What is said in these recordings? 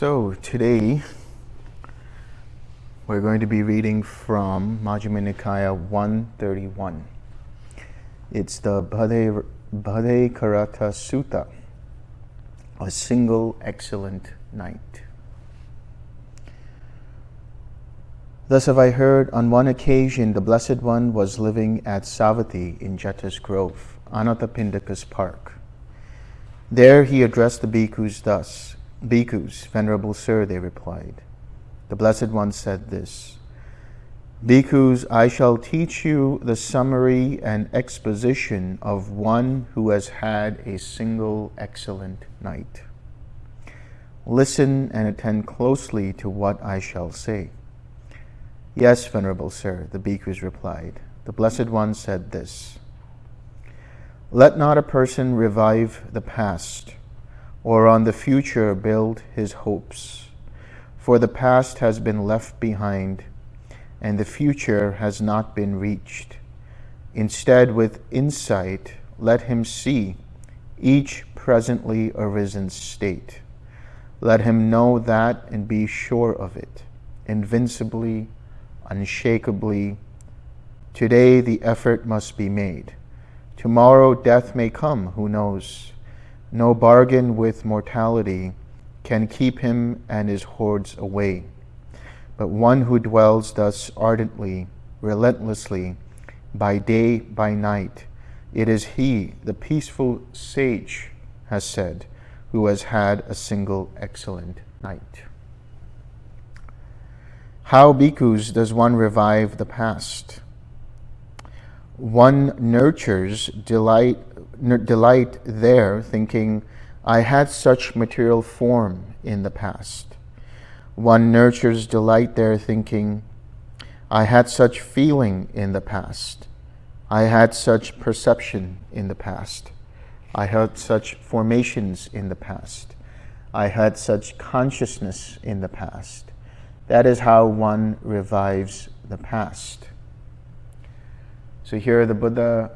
So today we're going to be reading from Majjhima Nikaya 131. It's the Bhade, Karata Sutta, a single excellent night. Thus have I heard on one occasion the Blessed One was living at Savatthi in Jeta's Grove, Anathapindika's park. There he addressed the bhikkhus thus, Bhikkhus, Venerable Sir, they replied. The Blessed One said this, Bhikkhus, I shall teach you the summary and exposition of one who has had a single excellent night. Listen and attend closely to what I shall say. Yes, Venerable Sir, the bhikkhus replied. The Blessed One said this, Let not a person revive the past, or on the future build his hopes. For the past has been left behind, and the future has not been reached. Instead, with insight, let him see each presently arisen state. Let him know that and be sure of it, invincibly, unshakably. Today the effort must be made. Tomorrow death may come, who knows? No bargain with mortality can keep him and his hordes away. But one who dwells thus ardently, relentlessly, by day, by night, it is he, the peaceful sage, has said, who has had a single excellent night. How, bhikkhus, does one revive the past? One nurtures delight delight there, thinking, I had such material form in the past. One nurtures delight there, thinking, I had such feeling in the past. I had such perception in the past. I had such formations in the past. I had such consciousness in the past. That is how one revives the past. So here the Buddha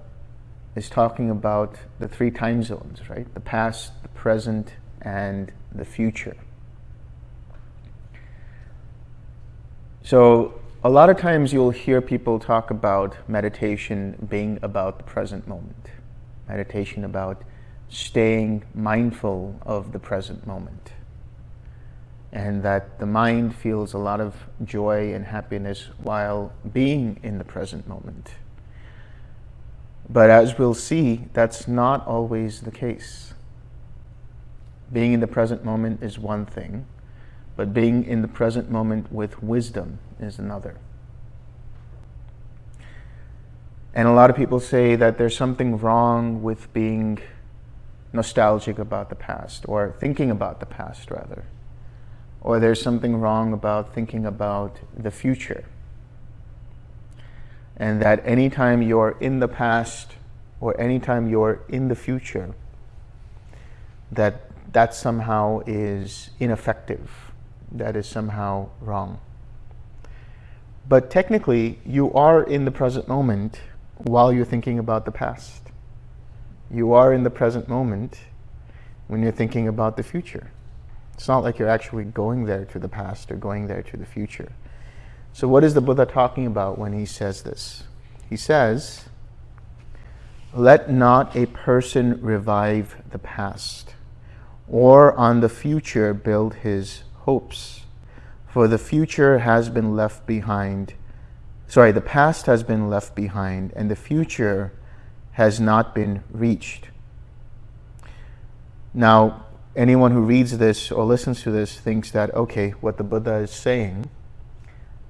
is talking about the three time zones, right? The past, the present, and the future. So a lot of times you'll hear people talk about meditation being about the present moment. Meditation about staying mindful of the present moment. And that the mind feels a lot of joy and happiness while being in the present moment. But as we'll see, that's not always the case. Being in the present moment is one thing, but being in the present moment with wisdom is another. And a lot of people say that there's something wrong with being nostalgic about the past, or thinking about the past, rather. Or there's something wrong about thinking about the future and that anytime you're in the past or anytime you're in the future, that that somehow is ineffective, that is somehow wrong. But technically, you are in the present moment while you're thinking about the past. You are in the present moment when you're thinking about the future. It's not like you're actually going there to the past or going there to the future. So what is the Buddha talking about when he says this? He says, let not a person revive the past, or on the future build his hopes, for the future has been left behind. Sorry, the past has been left behind, and the future has not been reached. Now, anyone who reads this or listens to this thinks that, okay, what the Buddha is saying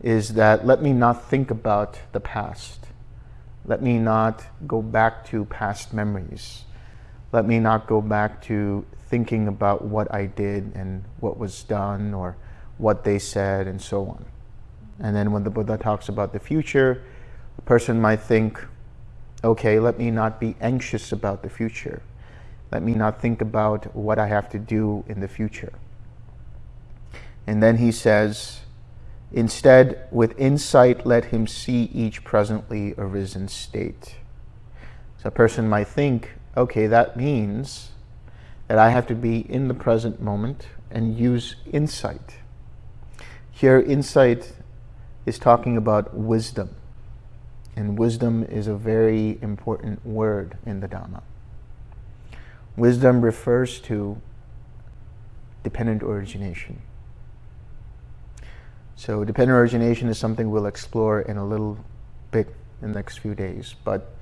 is that let me not think about the past. Let me not go back to past memories. Let me not go back to thinking about what I did and what was done or what they said and so on. And then when the Buddha talks about the future, a person might think, okay, let me not be anxious about the future. Let me not think about what I have to do in the future. And then he says, Instead, with insight, let him see each presently arisen state. So a person might think, okay, that means that I have to be in the present moment and use insight. Here, insight is talking about wisdom. And wisdom is a very important word in the Dhamma. Wisdom refers to dependent origination. So dependent origination is something we'll explore in a little bit in the next few days. But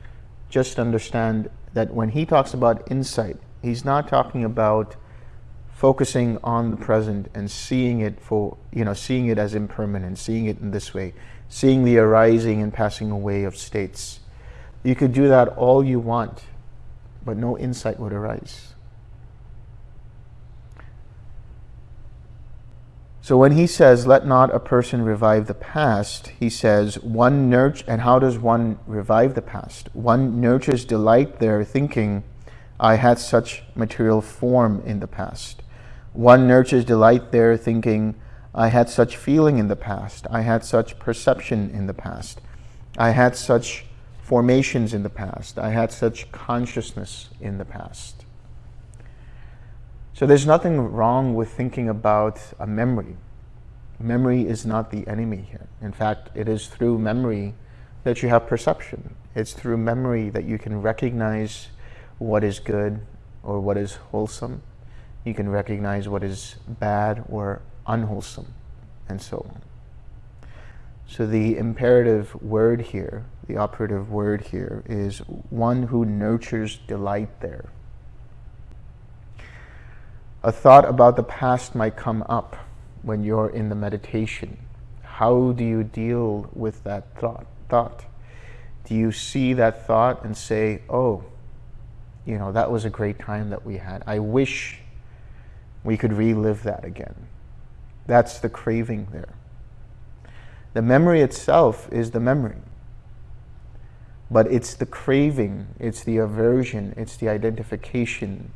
just understand that when he talks about insight, he's not talking about focusing on the present and seeing it for, you know, seeing it as impermanent, seeing it in this way, seeing the arising and passing away of states. You could do that all you want, but no insight would arise. So when he says, let not a person revive the past, he says, one nurture, and how does one revive the past? One nurtures delight there thinking, I had such material form in the past. One nurtures delight there thinking, I had such feeling in the past. I had such perception in the past. I had such formations in the past. I had such consciousness in the past. So there's nothing wrong with thinking about a memory. Memory is not the enemy here. In fact, it is through memory that you have perception. It's through memory that you can recognize what is good or what is wholesome. You can recognize what is bad or unwholesome, and so on. So the imperative word here, the operative word here, is one who nurtures delight there. A thought about the past might come up when you're in the meditation. How do you deal with that thought? thought? Do you see that thought and say, oh, you know, that was a great time that we had. I wish we could relive that again. That's the craving there. The memory itself is the memory. But it's the craving, it's the aversion, it's the identification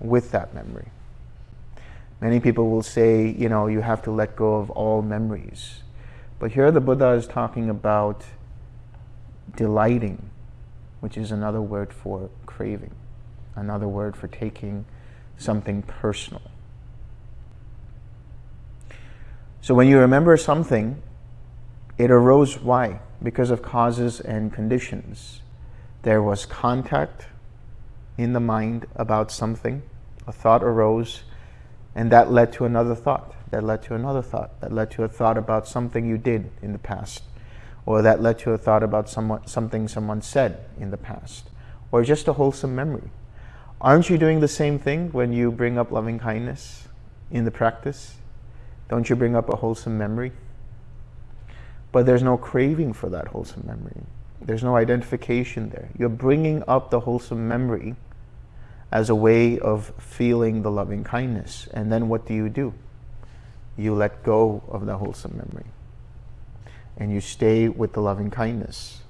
with that memory. Many people will say, you know, you have to let go of all memories. But here the Buddha is talking about delighting, which is another word for craving, another word for taking something personal. So when you remember something, it arose why? Because of causes and conditions. There was contact in the mind about something, a thought arose, and that led to another thought, that led to another thought, that led to a thought about something you did in the past, or that led to a thought about someone, something someone said in the past, or just a wholesome memory. Aren't you doing the same thing when you bring up loving kindness in the practice? Don't you bring up a wholesome memory? But there's no craving for that wholesome memory. There's no identification there. You're bringing up the wholesome memory as a way of feeling the loving kindness. And then what do you do? You let go of the wholesome memory. And you stay with the loving kindness.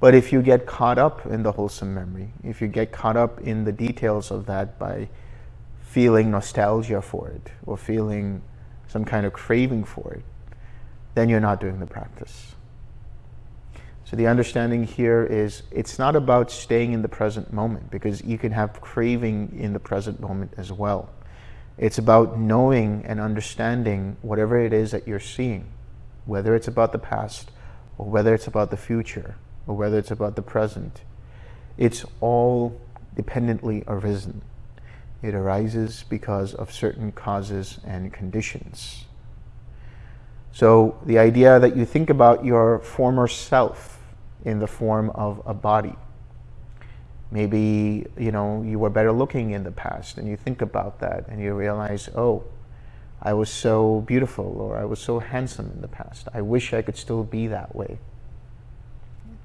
But if you get caught up in the wholesome memory, if you get caught up in the details of that by feeling nostalgia for it or feeling some kind of craving for it, then you're not doing the practice. So the understanding here is it's not about staying in the present moment because you can have craving in the present moment as well. It's about knowing and understanding whatever it is that you're seeing, whether it's about the past or whether it's about the future or whether it's about the present. It's all dependently arisen. It arises because of certain causes and conditions. So the idea that you think about your former self in the form of a body. Maybe, you know, you were better looking in the past and you think about that and you realize, oh, I was so beautiful or I was so handsome in the past. I wish I could still be that way.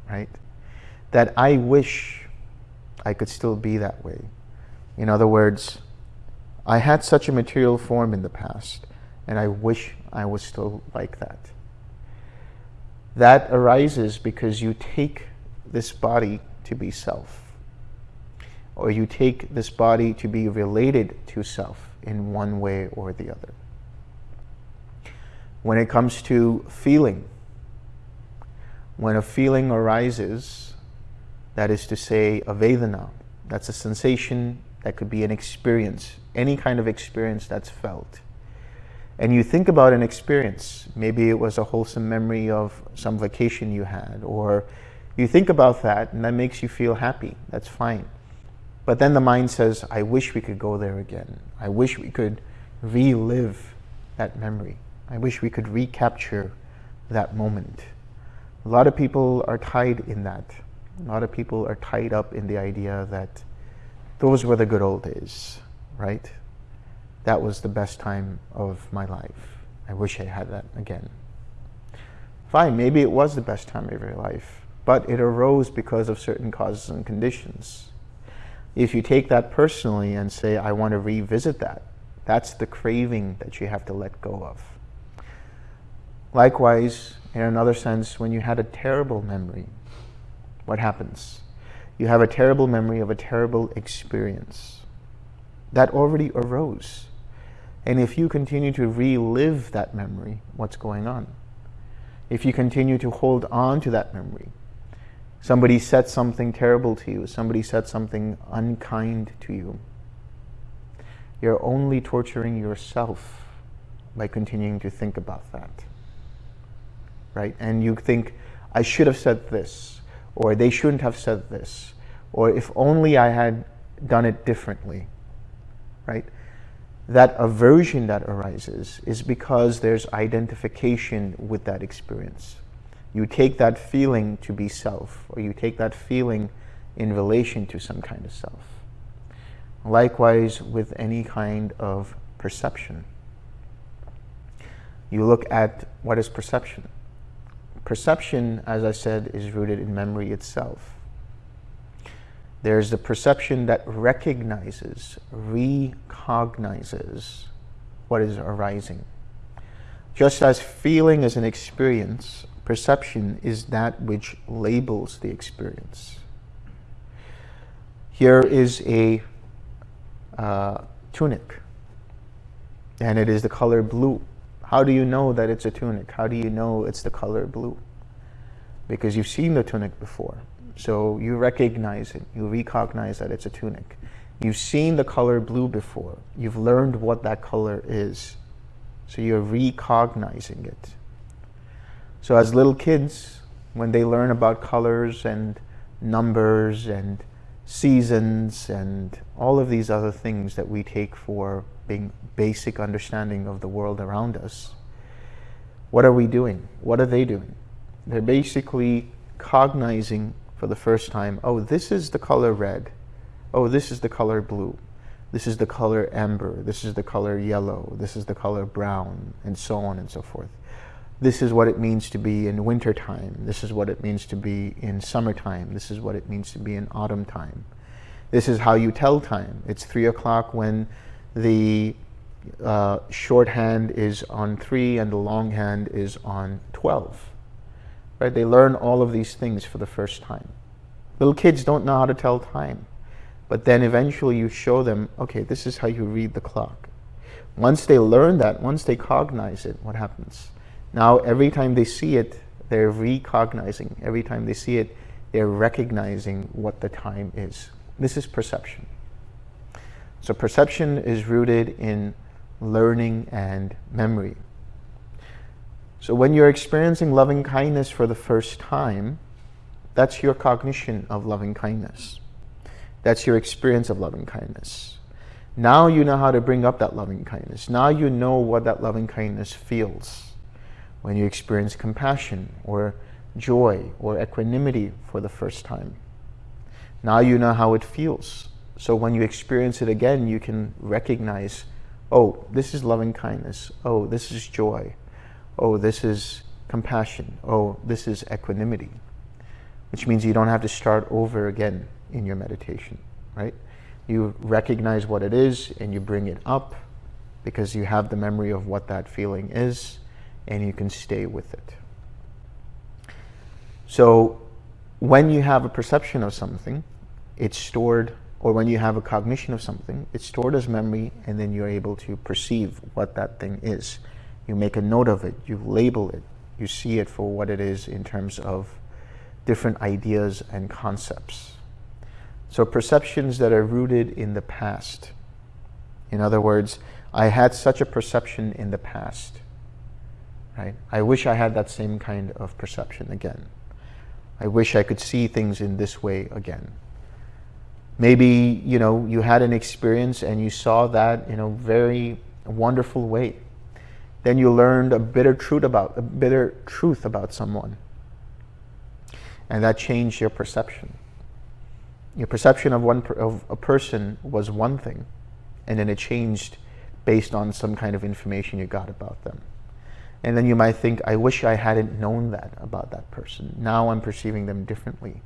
Right? That I wish I could still be that way. In other words, I had such a material form in the past, and I wish I was still like that. That arises because you take this body to be self, or you take this body to be related to self in one way or the other. When it comes to feeling, when a feeling arises, that is to say, a Vedana, that's a sensation that could be an experience, any kind of experience that's felt. And you think about an experience. Maybe it was a wholesome memory of some vacation you had, or you think about that and that makes you feel happy. That's fine. But then the mind says, I wish we could go there again. I wish we could relive that memory. I wish we could recapture that moment. A lot of people are tied in that. A lot of people are tied up in the idea that those were the good old days, right? That was the best time of my life. I wish I had that again. Fine, maybe it was the best time of your life, but it arose because of certain causes and conditions. If you take that personally and say, I want to revisit that, that's the craving that you have to let go of. Likewise, in another sense, when you had a terrible memory, what happens? You have a terrible memory of a terrible experience. That already arose. And if you continue to relive that memory, what's going on? If you continue to hold on to that memory, somebody said something terrible to you, somebody said something unkind to you, you're only torturing yourself by continuing to think about that. Right? And you think, I should have said this, or they shouldn't have said this, or if only I had done it differently. Right? That aversion that arises is because there's identification with that experience. You take that feeling to be self, or you take that feeling in relation to some kind of self. Likewise with any kind of perception. You look at what is perception. Perception, as I said, is rooted in memory itself. There's the perception that recognizes, recognizes what is arising. Just as feeling is an experience, perception is that which labels the experience. Here is a uh, tunic, and it is the color blue. How do you know that it's a tunic? How do you know it's the color blue? Because you've seen the tunic before. So you recognize it, you recognize that it's a tunic. You've seen the color blue before. You've learned what that color is. So you're recognizing it. So as little kids, when they learn about colors and numbers and seasons and all of these other things that we take for being basic understanding of the world around us, what are we doing? What are they doing? They're basically cognizing for the first time, oh, this is the color red. Oh, this is the color blue. This is the color amber. This is the color yellow. This is the color brown, and so on and so forth. This is what it means to be in wintertime. This is what it means to be in summertime. This is what it means to be in autumn time. This is how you tell time. It's three o'clock when the uh, shorthand is on three and the longhand is on 12. Right? They learn all of these things for the first time. Little kids don't know how to tell time. But then eventually you show them, okay, this is how you read the clock. Once they learn that, once they cognize it, what happens? Now every time they see it, they're recognizing. Every time they see it, they're recognizing what the time is. This is perception. So perception is rooted in learning and memory. So when you're experiencing loving kindness for the first time, that's your cognition of loving kindness. That's your experience of loving kindness. Now you know how to bring up that loving kindness. Now you know what that loving kindness feels when you experience compassion or joy or equanimity for the first time. Now you know how it feels. So when you experience it again, you can recognize, oh, this is loving kindness. Oh, this is joy oh, this is compassion. Oh, this is equanimity. Which means you don't have to start over again in your meditation, right? You recognize what it is and you bring it up because you have the memory of what that feeling is and you can stay with it. So when you have a perception of something, it's stored, or when you have a cognition of something, it's stored as memory and then you're able to perceive what that thing is. You make a note of it, you label it, you see it for what it is in terms of different ideas and concepts. So perceptions that are rooted in the past. In other words, I had such a perception in the past. Right? I wish I had that same kind of perception again. I wish I could see things in this way again. Maybe, you know, you had an experience and you saw that in a very wonderful way. Then you learned a bitter truth about a bitter truth about someone. And that changed your perception. Your perception of one of a person was one thing, and then it changed based on some kind of information you got about them. And then you might think, I wish I hadn't known that about that person. Now I'm perceiving them differently.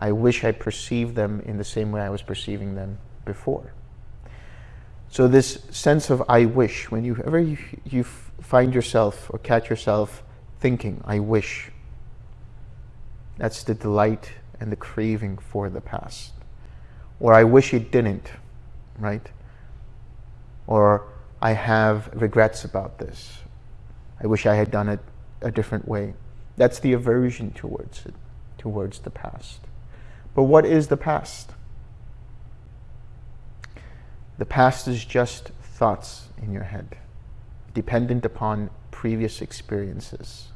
I wish I perceived them in the same way I was perceiving them before. So this sense of I wish, whenever you, ever you find yourself or catch yourself thinking, I wish, that's the delight and the craving for the past. Or I wish it didn't, right? Or I have regrets about this. I wish I had done it a different way. That's the aversion towards it, towards the past. But what is the past? The past is just thoughts in your head, dependent upon previous experiences.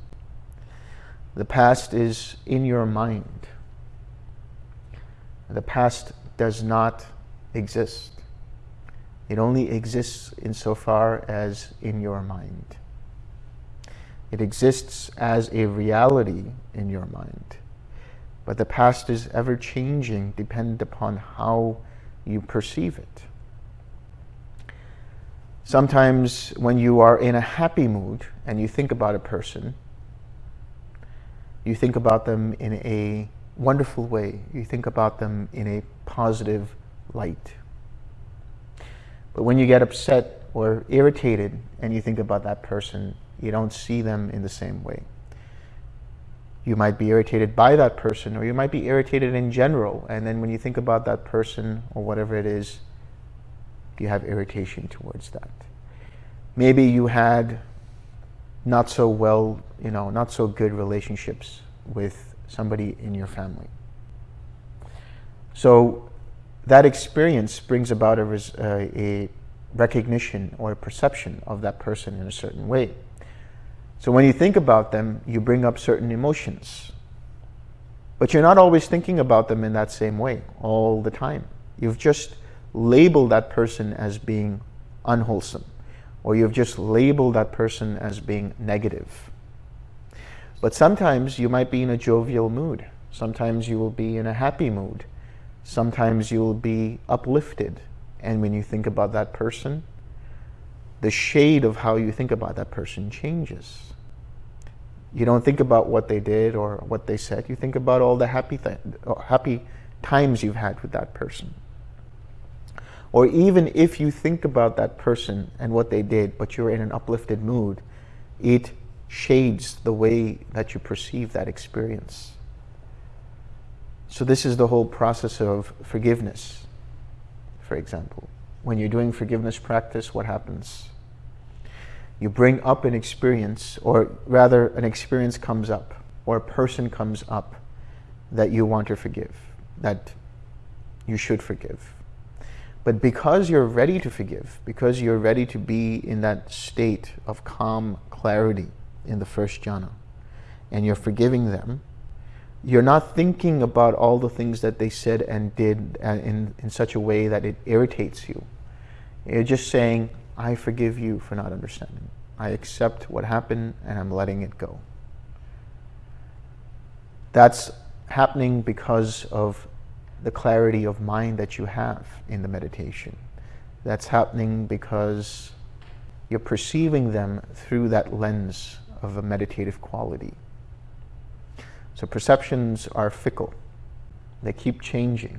The past is in your mind. The past does not exist. It only exists insofar as in your mind. It exists as a reality in your mind. But the past is ever changing dependent upon how you perceive it. Sometimes when you are in a happy mood and you think about a person, you think about them in a wonderful way. You think about them in a positive light. But when you get upset or irritated and you think about that person, you don't see them in the same way. You might be irritated by that person or you might be irritated in general. And then when you think about that person or whatever it is, you have irritation towards that. Maybe you had not so well, you know, not so good relationships with somebody in your family. So that experience brings about a, uh, a recognition or a perception of that person in a certain way. So when you think about them, you bring up certain emotions. But you're not always thinking about them in that same way all the time. You've just labeled that person as being unwholesome, or you've just labeled that person as being negative. But sometimes you might be in a jovial mood. Sometimes you will be in a happy mood. Sometimes you will be uplifted. And when you think about that person, the shade of how you think about that person changes. You don't think about what they did or what they said. You think about all the happy, th happy times you've had with that person. Or even if you think about that person and what they did, but you're in an uplifted mood, it shades the way that you perceive that experience. So this is the whole process of forgiveness, for example. When you're doing forgiveness practice, what happens? you bring up an experience, or rather an experience comes up, or a person comes up that you want to forgive, that you should forgive. But because you're ready to forgive, because you're ready to be in that state of calm clarity in the first jhana, and you're forgiving them, you're not thinking about all the things that they said and did uh, in, in such a way that it irritates you. You're just saying, I forgive you for not understanding. I accept what happened and I'm letting it go. That's happening because of the clarity of mind that you have in the meditation. That's happening because you're perceiving them through that lens of a meditative quality. So perceptions are fickle. They keep changing.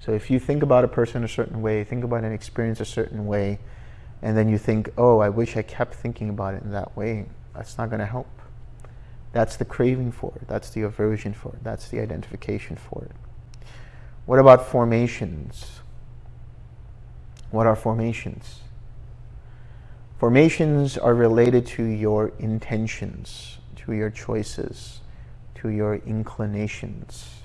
So if you think about a person a certain way, think about an experience a certain way, and then you think, oh, I wish I kept thinking about it in that way, that's not going to help. That's the craving for it. That's the aversion for it. That's the identification for it. What about formations? What are formations? Formations are related to your intentions, to your choices, to your inclinations.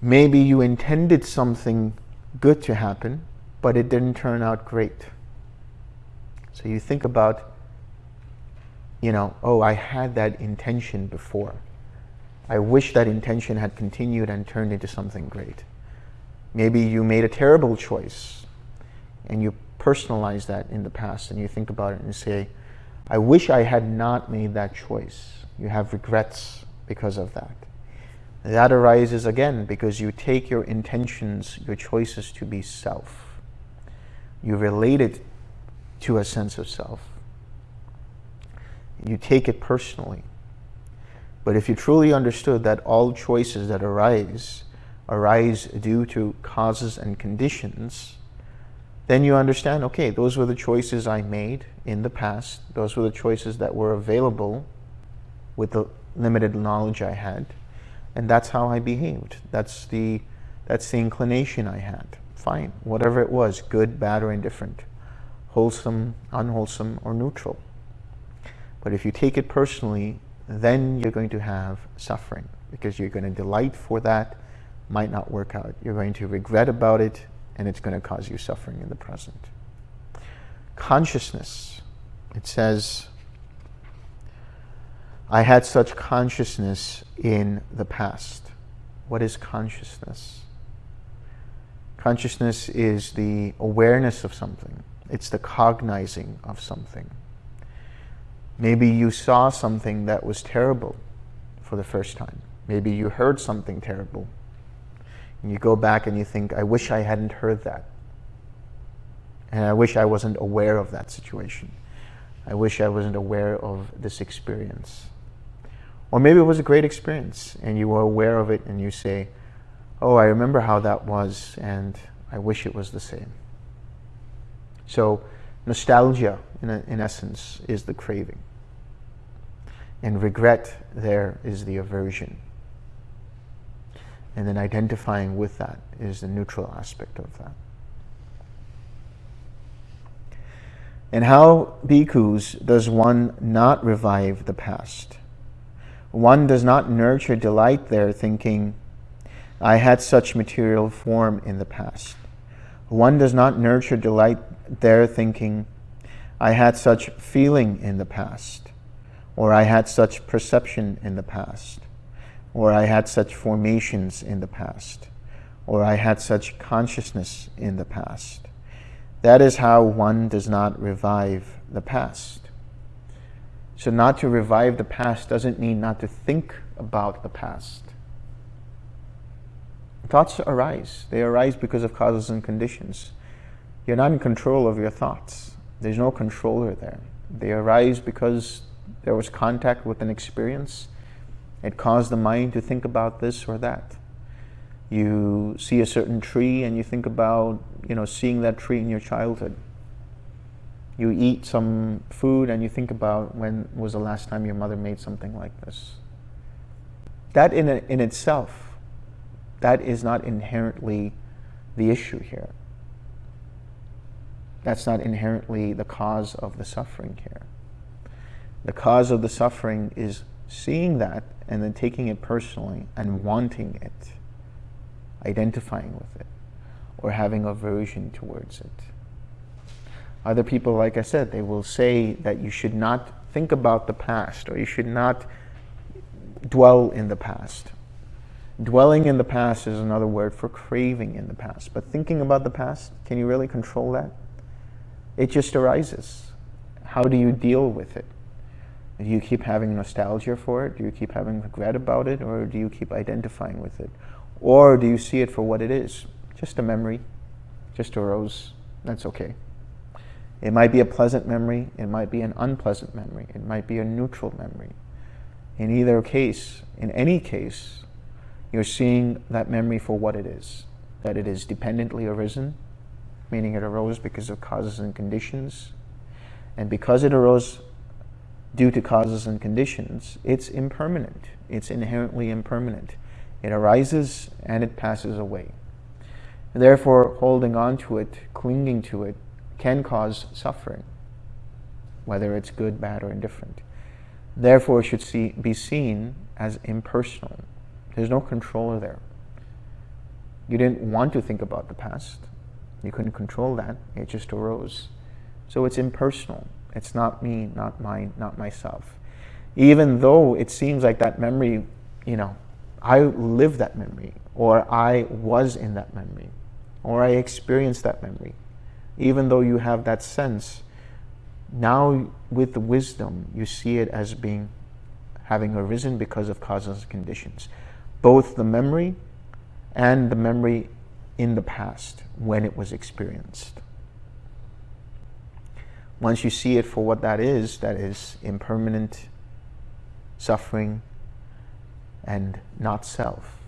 Maybe you intended something good to happen, but it didn't turn out great. So you think about, you know, oh, I had that intention before. I wish that intention had continued and turned into something great. Maybe you made a terrible choice and you personalize that in the past and you think about it and say, I wish I had not made that choice. You have regrets because of that. That arises again because you take your intentions, your choices to be self. You relate it to a sense of self. You take it personally. But if you truly understood that all choices that arise arise due to causes and conditions, then you understand, okay, those were the choices I made in the past. Those were the choices that were available with the limited knowledge I had. And that's how I behaved. That's the, that's the inclination I had. Fine, whatever it was, good, bad, or indifferent, wholesome, unwholesome, or neutral. But if you take it personally, then you're going to have suffering because you're going to delight for that, might not work out. You're going to regret about it, and it's going to cause you suffering in the present. Consciousness, it says, I had such consciousness in the past. What is consciousness? Consciousness is the awareness of something. It's the cognizing of something. Maybe you saw something that was terrible for the first time. Maybe you heard something terrible and you go back and you think, I wish I hadn't heard that. And I wish I wasn't aware of that situation. I wish I wasn't aware of this experience. Or maybe it was a great experience and you were aware of it and you say, oh, I remember how that was and I wish it was the same. So nostalgia, in, a, in essence, is the craving. And regret there is the aversion. And then identifying with that is the neutral aspect of that. And how, bhikkhus, does one not revive the past? One does not nurture delight there thinking, I had such material form in the past. One does not nurture delight there thinking, I had such feeling in the past, or I had such perception in the past or I had such formations in the past, or I had such consciousness in the past. That is how one does not revive the past. So not to revive the past doesn't mean not to think about the past. Thoughts arise. They arise because of causes and conditions. You're not in control of your thoughts. There's no controller there. They arise because there was contact with an experience it caused the mind to think about this or that. You see a certain tree and you think about, you know, seeing that tree in your childhood. You eat some food and you think about when was the last time your mother made something like this. That in, in itself, that is not inherently the issue here. That's not inherently the cause of the suffering here. The cause of the suffering is seeing that and then taking it personally and wanting it, identifying with it, or having aversion towards it. Other people, like I said, they will say that you should not think about the past or you should not dwell in the past. Dwelling in the past is another word for craving in the past. But thinking about the past, can you really control that? It just arises. How do you deal with it? Do you keep having nostalgia for it? Do you keep having regret about it? Or do you keep identifying with it? Or do you see it for what it is? Just a memory, just arose. That's okay. It might be a pleasant memory. It might be an unpleasant memory. It might be a neutral memory. In either case, in any case, you're seeing that memory for what it is. That it is dependently arisen, meaning it arose because of causes and conditions. And because it arose due to causes and conditions, it's impermanent. It's inherently impermanent. It arises and it passes away. Therefore, holding on to it, clinging to it, can cause suffering, whether it's good, bad, or indifferent. Therefore, it should see, be seen as impersonal. There's no controller there. You didn't want to think about the past. You couldn't control that. It just arose. So it's impersonal. It's not me, not mine, not myself. Even though it seems like that memory, you know, I lived that memory, or I was in that memory, or I experienced that memory. Even though you have that sense, now with the wisdom, you see it as being having arisen because of causes and conditions. Both the memory and the memory in the past when it was experienced. Once you see it for what that is, that is impermanent, suffering, and not self,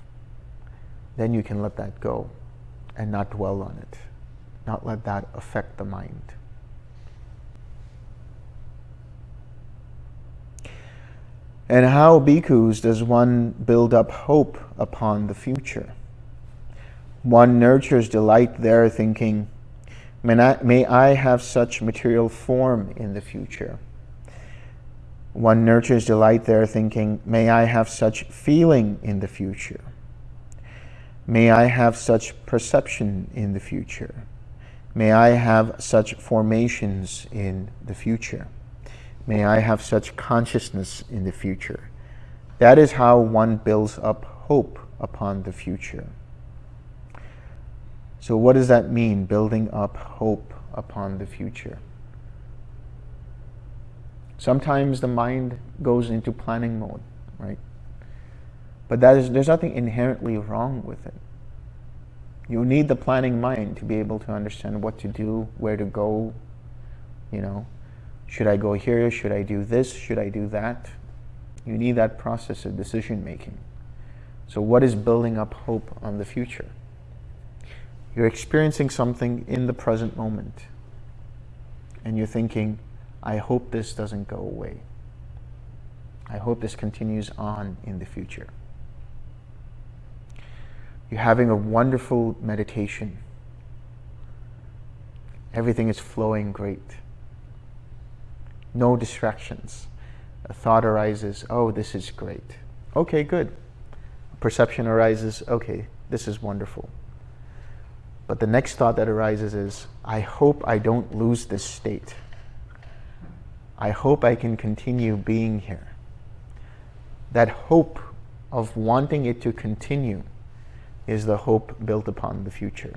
then you can let that go and not dwell on it, not let that affect the mind. And how, bhikkhus, does one build up hope upon the future? One nurtures delight there, thinking, may I have such material form in the future. One nurtures delight there, thinking, may I have such feeling in the future. May I have such perception in the future. May I have such formations in the future. May I have such consciousness in the future. That is how one builds up hope upon the future. So what does that mean, building up hope upon the future? Sometimes the mind goes into planning mode, right? But that is, there's nothing inherently wrong with it. You need the planning mind to be able to understand what to do, where to go, you know, should I go here? Should I do this? Should I do that? You need that process of decision making. So what is building up hope on the future? You're experiencing something in the present moment. And you're thinking, I hope this doesn't go away. I hope this continues on in the future. You're having a wonderful meditation. Everything is flowing great no distractions. A thought arises, oh, this is great. Okay, good. perception arises, okay, this is wonderful. But the next thought that arises is, I hope I don't lose this state. I hope I can continue being here. That hope of wanting it to continue is the hope built upon the future.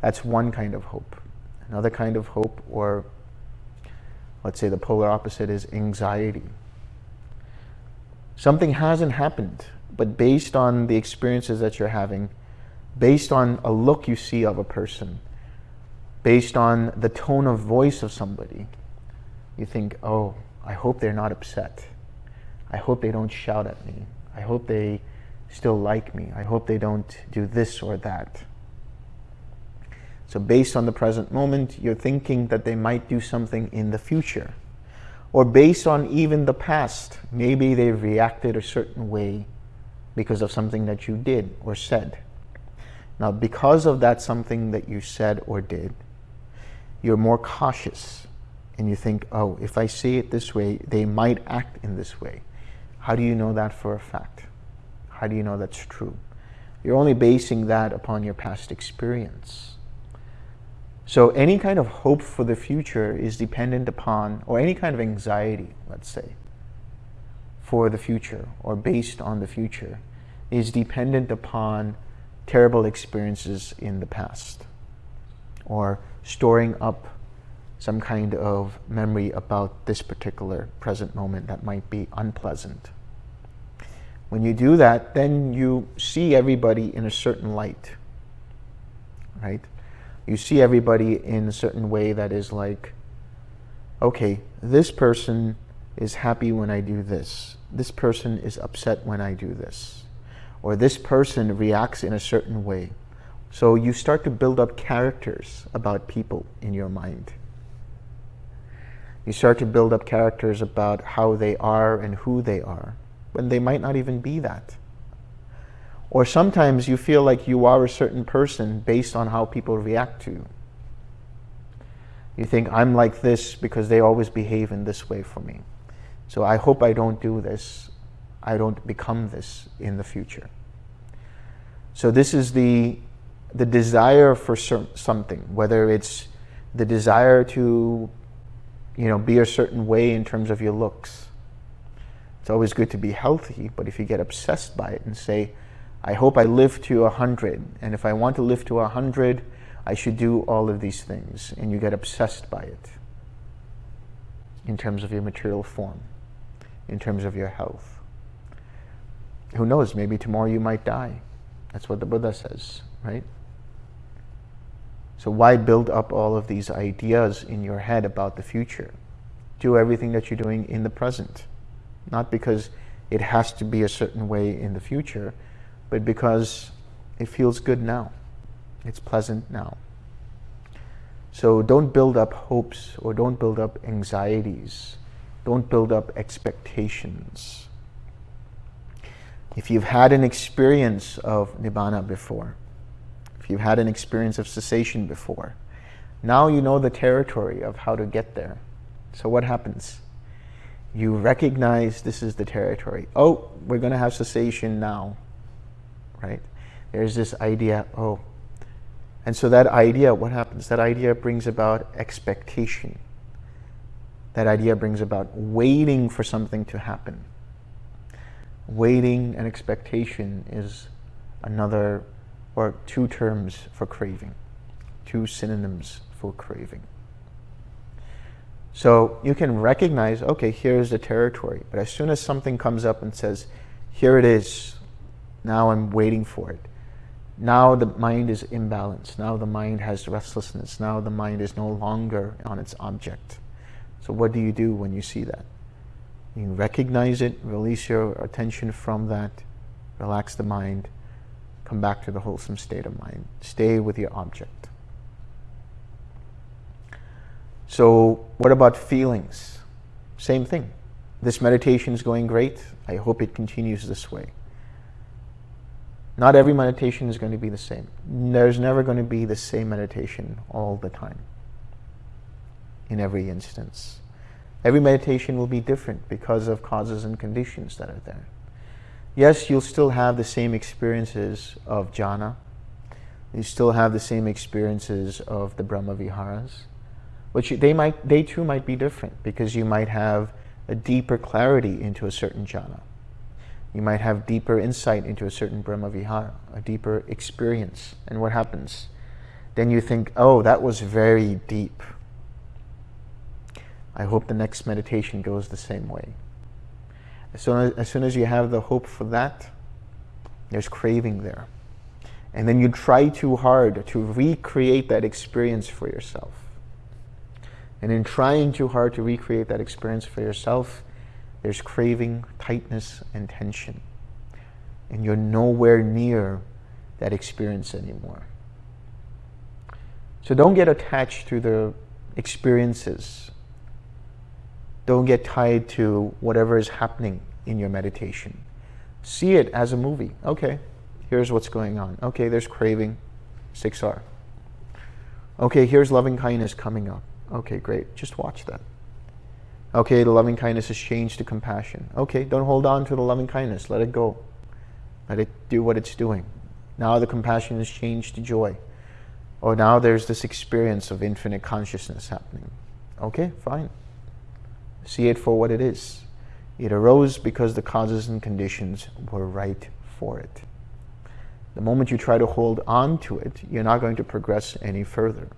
That's one kind of hope. Another kind of hope or Let's say the polar opposite is anxiety. Something hasn't happened, but based on the experiences that you're having, based on a look you see of a person, based on the tone of voice of somebody, you think, oh, I hope they're not upset. I hope they don't shout at me. I hope they still like me. I hope they don't do this or that. So based on the present moment, you're thinking that they might do something in the future. Or based on even the past, maybe they reacted a certain way because of something that you did or said. Now, because of that something that you said or did, you're more cautious and you think, oh, if I say it this way, they might act in this way. How do you know that for a fact? How do you know that's true? You're only basing that upon your past experience. So any kind of hope for the future is dependent upon, or any kind of anxiety, let's say, for the future or based on the future is dependent upon terrible experiences in the past or storing up some kind of memory about this particular present moment that might be unpleasant. When you do that, then you see everybody in a certain light, right? You see everybody in a certain way that is like, okay, this person is happy when I do this. This person is upset when I do this. Or this person reacts in a certain way. So you start to build up characters about people in your mind. You start to build up characters about how they are and who they are, when they might not even be that. Or sometimes you feel like you are a certain person based on how people react to you. You think, I'm like this because they always behave in this way for me. So I hope I don't do this. I don't become this in the future. So this is the the desire for something, whether it's the desire to, you know, be a certain way in terms of your looks. It's always good to be healthy, but if you get obsessed by it and say, I hope I live to a hundred, and if I want to live to a hundred, I should do all of these things, and you get obsessed by it in terms of your material form, in terms of your health. Who knows, maybe tomorrow you might die. That's what the Buddha says, right? So why build up all of these ideas in your head about the future? Do everything that you're doing in the present. Not because it has to be a certain way in the future, but because it feels good now. It's pleasant now. So don't build up hopes or don't build up anxieties. Don't build up expectations. If you've had an experience of Nibbana before, if you've had an experience of cessation before, now you know the territory of how to get there. So what happens? You recognize this is the territory. Oh, we're going to have cessation now, right? There's this idea, oh. And so that idea, what happens? That idea brings about expectation. That idea brings about waiting for something to happen. Waiting and expectation is another or two terms for craving, two synonyms for craving. So you can recognize, okay, here's the territory. But as soon as something comes up and says, here it is, now I'm waiting for it. Now the mind is imbalanced. Now the mind has restlessness. Now the mind is no longer on its object. So what do you do when you see that? You recognize it, release your attention from that, relax the mind, come back to the wholesome state of mind. Stay with your object. So what about feelings? Same thing. This meditation is going great. I hope it continues this way. Not every meditation is going to be the same. There's never going to be the same meditation all the time, in every instance. Every meditation will be different because of causes and conditions that are there. Yes, you'll still have the same experiences of jhana. You still have the same experiences of the Brahma Viharas. But they, might, they too might be different because you might have a deeper clarity into a certain jhana. You might have deeper insight into a certain Brahma Vihara, a deeper experience. And what happens? Then you think, oh, that was very deep. I hope the next meditation goes the same way. As soon as, as soon as you have the hope for that, there's craving there. And then you try too hard to recreate that experience for yourself. And in trying too hard to recreate that experience for yourself, there's craving, tightness, and tension. And you're nowhere near that experience anymore. So don't get attached to the experiences don't get tied to whatever is happening in your meditation. See it as a movie. Okay, here's what's going on. Okay, there's craving, 6R. Okay, here's loving kindness coming up. Okay, great. Just watch that. Okay, the loving kindness has changed to compassion. Okay, don't hold on to the loving kindness. Let it go. Let it do what it's doing. Now the compassion has changed to joy. Or now there's this experience of infinite consciousness happening. Okay, fine. See it for what it is. It arose because the causes and conditions were right for it. The moment you try to hold on to it, you're not going to progress any further.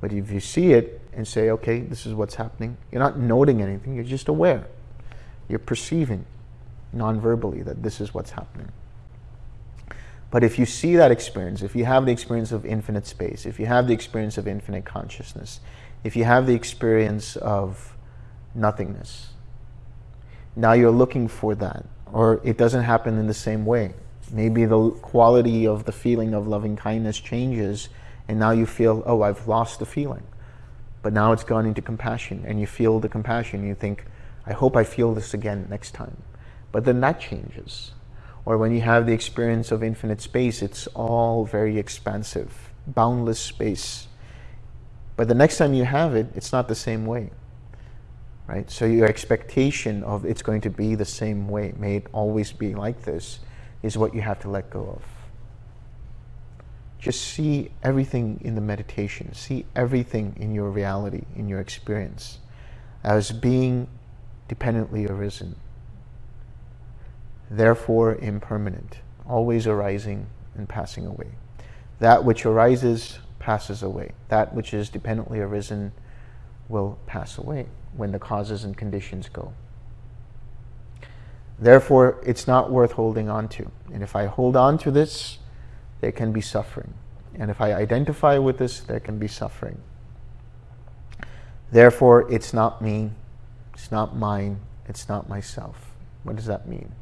But if you see it and say, okay, this is what's happening, you're not noting anything, you're just aware. You're perceiving non-verbally that this is what's happening. But if you see that experience, if you have the experience of infinite space, if you have the experience of infinite consciousness, if you have the experience of nothingness, now you're looking for that, or it doesn't happen in the same way. Maybe the quality of the feeling of loving kindness changes, and now you feel, oh, I've lost the feeling. But now it's gone into compassion, and you feel the compassion. You think, I hope I feel this again next time. But then that changes. Or when you have the experience of infinite space, it's all very expansive, boundless space. But the next time you have it, it's not the same way. Right? So your expectation of it's going to be the same way, may it always be like this, is what you have to let go of. Just see everything in the meditation, see everything in your reality, in your experience, as being dependently arisen, therefore impermanent, always arising and passing away. That which arises passes away. That which is dependently arisen will pass away when the causes and conditions go. Therefore, it's not worth holding on to. And if I hold on to this, there can be suffering. And if I identify with this, there can be suffering. Therefore, it's not me, it's not mine, it's not myself. What does that mean?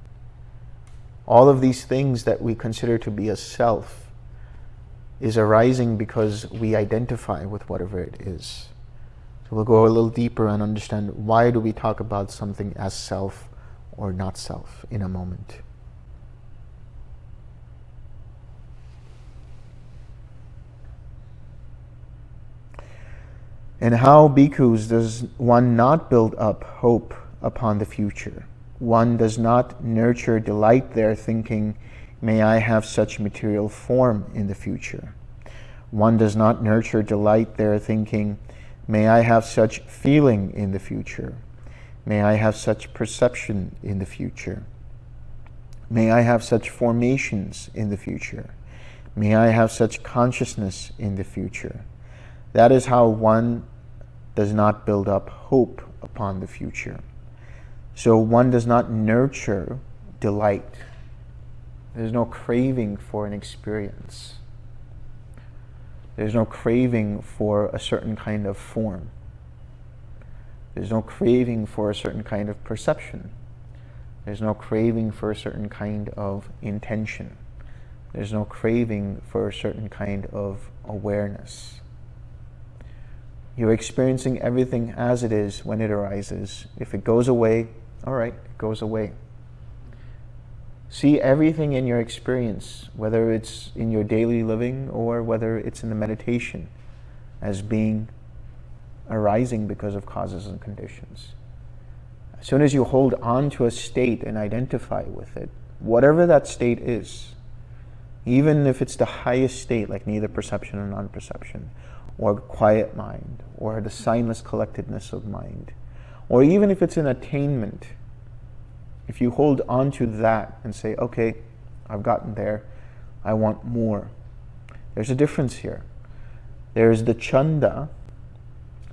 All of these things that we consider to be a self is arising because we identify with whatever it is. So we'll go a little deeper and understand why do we talk about something as self or not self in a moment. And how, bhikkhus, does one not build up hope upon the future? One does not nurture delight there, thinking, may I have such material form in the future. One does not nurture delight there, thinking, may I have such feeling in the future. May I have such perception in the future. May I have such formations in the future. May I have such consciousness in the future. That is how one does not build up hope upon the future. So one does not nurture delight. There's no craving for an experience. There's no craving for a certain kind of form. There's no craving for a certain kind of perception. There's no craving for a certain kind of intention. There's no craving for a certain kind of awareness. You're experiencing everything as it is when it arises. If it goes away, all right, it goes away. See everything in your experience, whether it's in your daily living or whether it's in the meditation, as being arising because of causes and conditions. As soon as you hold on to a state and identify with it, whatever that state is, even if it's the highest state, like neither perception or non-perception, or quiet mind, or the signless collectedness of mind, or even if it's an attainment, if you hold on to that and say, okay, I've gotten there, I want more. There's a difference here. There's the chanda,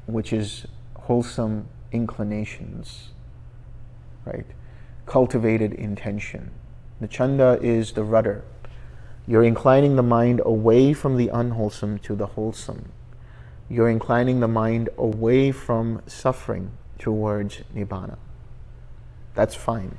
which is wholesome inclinations, right? Cultivated intention. The chanda is the rudder. You're inclining the mind away from the unwholesome to the wholesome you're inclining the mind away from suffering towards nibbana. That's fine.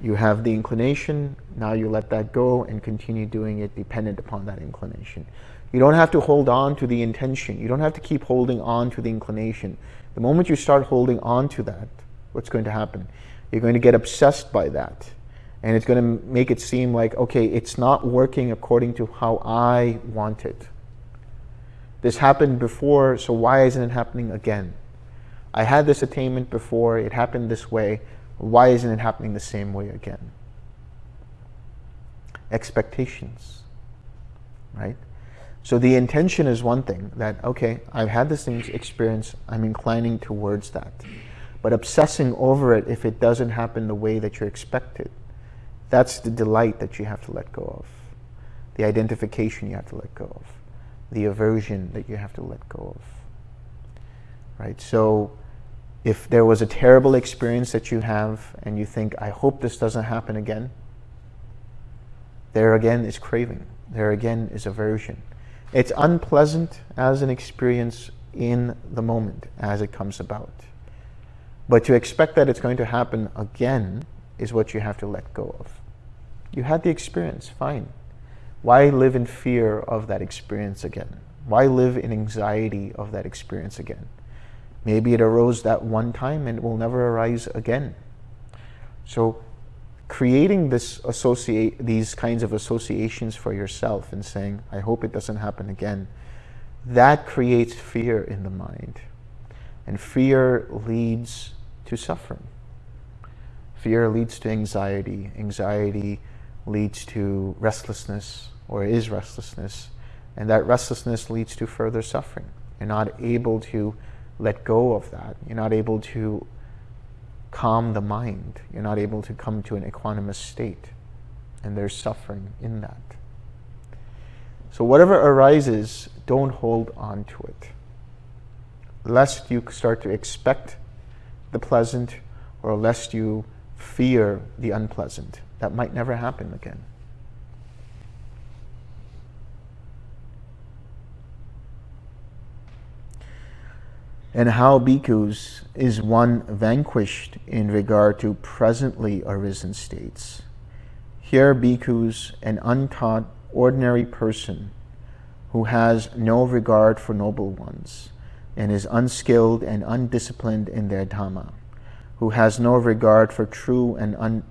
You have the inclination, now you let that go and continue doing it dependent upon that inclination. You don't have to hold on to the intention. You don't have to keep holding on to the inclination. The moment you start holding on to that, what's going to happen? You're going to get obsessed by that. And it's going to make it seem like, okay, it's not working according to how I want it. This happened before, so why isn't it happening again? I had this attainment before, it happened this way, why isn't it happening the same way again? Expectations, right? So the intention is one thing that, okay, I've had this experience, I'm inclining towards that. But obsessing over it if it doesn't happen the way that you expected, that's the delight that you have to let go of. The identification you have to let go of the aversion that you have to let go of. Right? So if there was a terrible experience that you have and you think, I hope this doesn't happen again, there again is craving. There again is aversion. It's unpleasant as an experience in the moment as it comes about. But to expect that it's going to happen again is what you have to let go of. You had the experience, fine. Why live in fear of that experience again? Why live in anxiety of that experience again? Maybe it arose that one time and it will never arise again. So creating this associate these kinds of associations for yourself and saying, I hope it doesn't happen again, that creates fear in the mind. And fear leads to suffering. Fear leads to anxiety. Anxiety leads to restlessness or is restlessness, and that restlessness leads to further suffering. You're not able to let go of that. You're not able to calm the mind. You're not able to come to an equanimous state. And there's suffering in that. So whatever arises, don't hold on to it. Lest you start to expect the pleasant or lest you fear the unpleasant. That might never happen again. and how bhikkhus is one vanquished in regard to presently arisen states. Here bhikkhus, an untaught ordinary person who has no regard for noble ones and is unskilled and undisciplined in their dhamma, who has no regard for true and un,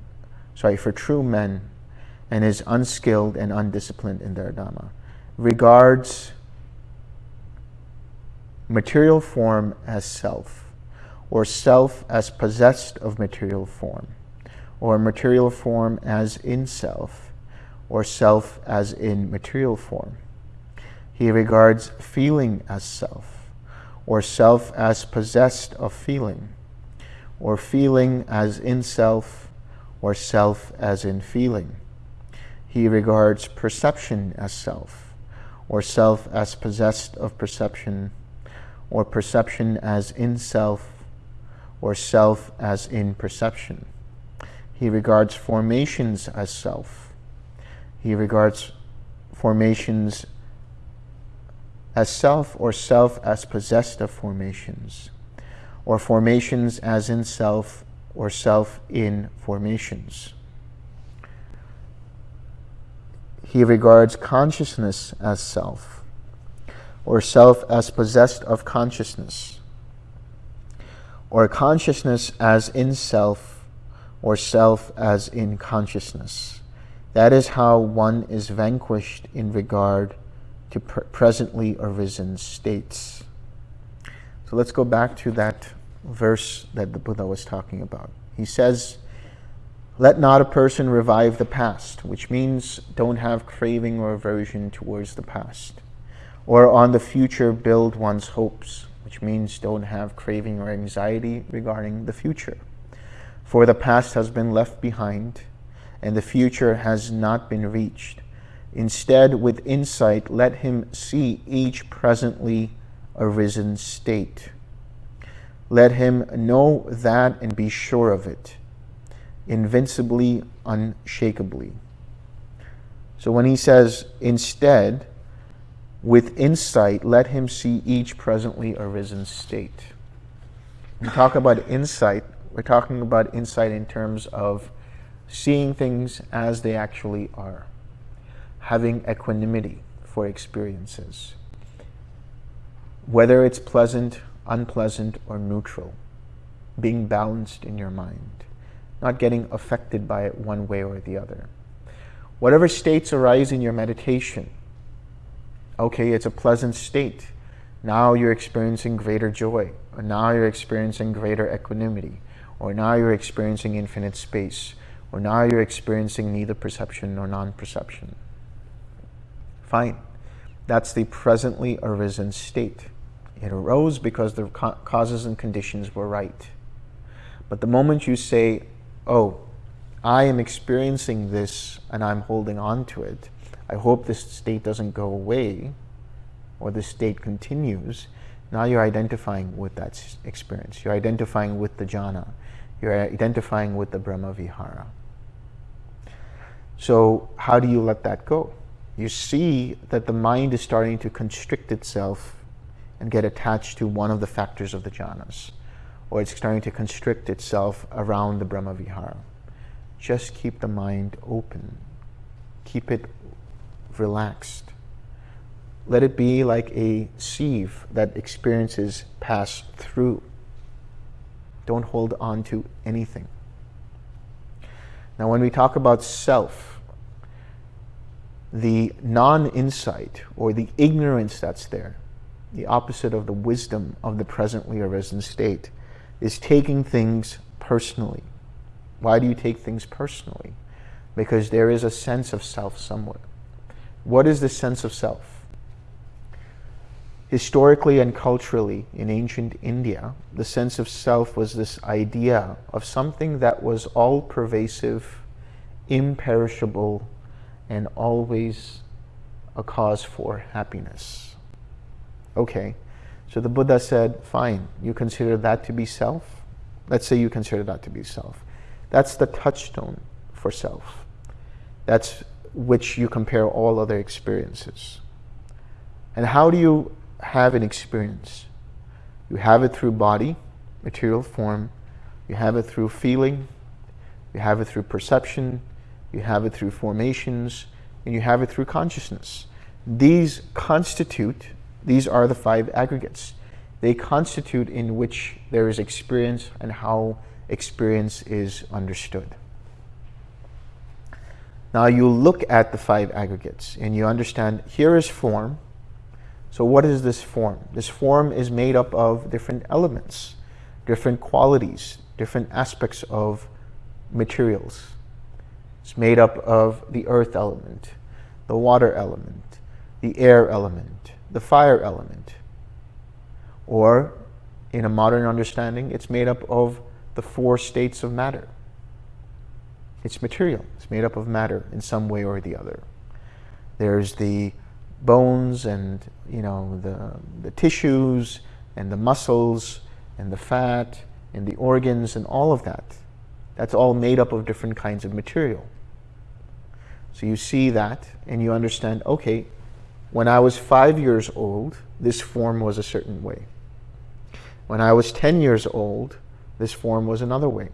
sorry, for true men and is unskilled and undisciplined in their dhamma, regards material form as self, or self as possessed of material form, or material form as in self, or self as in material form. He regards feeling as self, or self as possessed of feeling, or feeling as in self, or self as in feeling. He regards perception as self, or self as possessed of perception, or perception as in self, or self as in perception. He regards formations as self. He regards formations as self or self as possessed of formations, or formations as in self or self in formations. He regards consciousness as self or self as possessed of consciousness, or consciousness as in self, or self as in consciousness. That is how one is vanquished in regard to pr presently arisen states. So let's go back to that verse that the Buddha was talking about. He says, let not a person revive the past, which means don't have craving or aversion towards the past or on the future build one's hopes, which means don't have craving or anxiety regarding the future. For the past has been left behind, and the future has not been reached. Instead, with insight, let him see each presently arisen state. Let him know that and be sure of it, invincibly, unshakably. So when he says instead, with insight, let him see each presently arisen state. We talk about insight, we're talking about insight in terms of seeing things as they actually are, having equanimity for experiences, whether it's pleasant, unpleasant, or neutral, being balanced in your mind, not getting affected by it one way or the other. Whatever states arise in your meditation, okay, it's a pleasant state. Now you're experiencing greater joy, or now you're experiencing greater equanimity, or now you're experiencing infinite space, or now you're experiencing neither perception nor non-perception. Fine. That's the presently arisen state. It arose because the causes and conditions were right. But the moment you say, oh, I am experiencing this and I'm holding on to it, I hope this state doesn't go away or this state continues. Now you're identifying with that experience. You're identifying with the jhana. You're identifying with the Brahma Vihara. So how do you let that go? You see that the mind is starting to constrict itself and get attached to one of the factors of the jhanas, or it's starting to constrict itself around the Brahma Vihara. Just keep the mind open. Keep it relaxed. Let it be like a sieve that experiences pass through. Don't hold on to anything. Now, when we talk about self, the non-insight or the ignorance that's there, the opposite of the wisdom of the presently arisen state, is taking things personally. Why do you take things personally? Because there is a sense of self somewhere. What is the sense of self? Historically and culturally in ancient India, the sense of self was this idea of something that was all pervasive, imperishable, and always a cause for happiness. Okay, so the Buddha said, fine, you consider that to be self? Let's say you consider that to be self. That's the touchstone for self. That's which you compare all other experiences. And how do you have an experience? You have it through body, material form, you have it through feeling, you have it through perception, you have it through formations, and you have it through consciousness. These constitute these are the five aggregates. They constitute in which there is experience and how experience is understood. Now you look at the five aggregates and you understand here is form. So what is this form? This form is made up of different elements, different qualities, different aspects of materials. It's made up of the earth element, the water element, the air element, the fire element. Or, in a modern understanding, it's made up of the four states of matter. It's material. It's made up of matter in some way or the other. There's the bones and you know the, the tissues and the muscles and the fat and the organs and all of that. That's all made up of different kinds of material. So you see that and you understand, okay, when I was five years old, this form was a certain way. When I was 10 years old, this form was another way.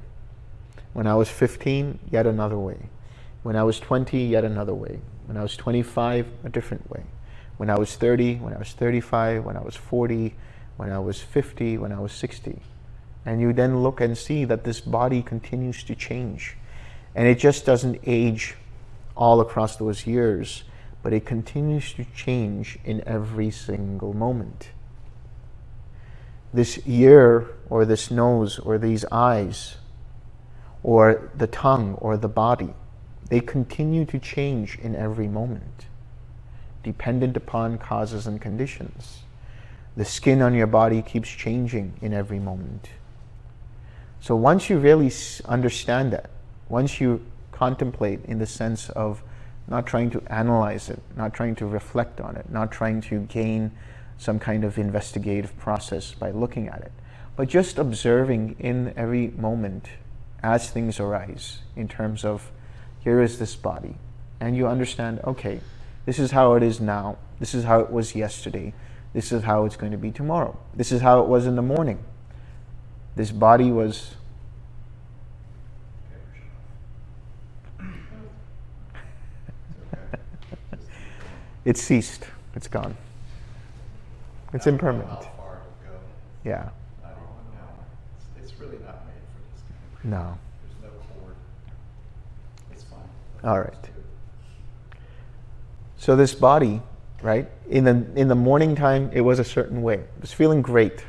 When I was 15, yet another way. When I was 20, yet another way. When I was 25, a different way. When I was 30, when I was 35, when I was 40, when I was 50, when I was 60. And you then look and see that this body continues to change. And it just doesn't age all across those years but it continues to change in every single moment. This ear or this nose or these eyes or the tongue or the body, they continue to change in every moment, dependent upon causes and conditions. The skin on your body keeps changing in every moment. So once you really understand that, once you contemplate in the sense of not trying to analyze it, not trying to reflect on it, not trying to gain some kind of investigative process by looking at it, but just observing in every moment as things arise in terms of here is this body, and you understand, okay, this is how it is now, this is how it was yesterday, this is how it's going to be tomorrow, this is how it was in the morning. This body was It ceased. It's gone. It's impermanent. Yeah. It's, it's really not made for this. No. There's no cord. It's fine. All right. So this body, right? In the in the morning time, it was a certain way. It was feeling great.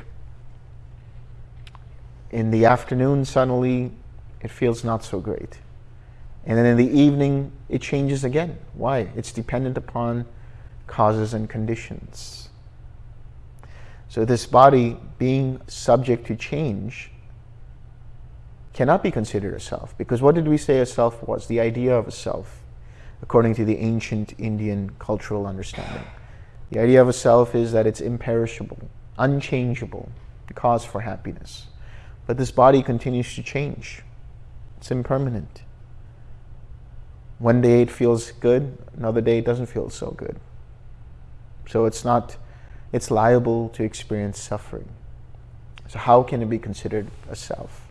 In the afternoon, suddenly, it feels not so great. And then in the evening, it changes again. Why? It's dependent upon causes and conditions. So this body being subject to change cannot be considered a self because what did we say a self was? The idea of a self according to the ancient Indian cultural understanding. The idea of a self is that it's imperishable, unchangeable, the cause for happiness. But this body continues to change. It's impermanent. One day it feels good, another day it doesn't feel so good. So it's not, it's liable to experience suffering. So how can it be considered a self?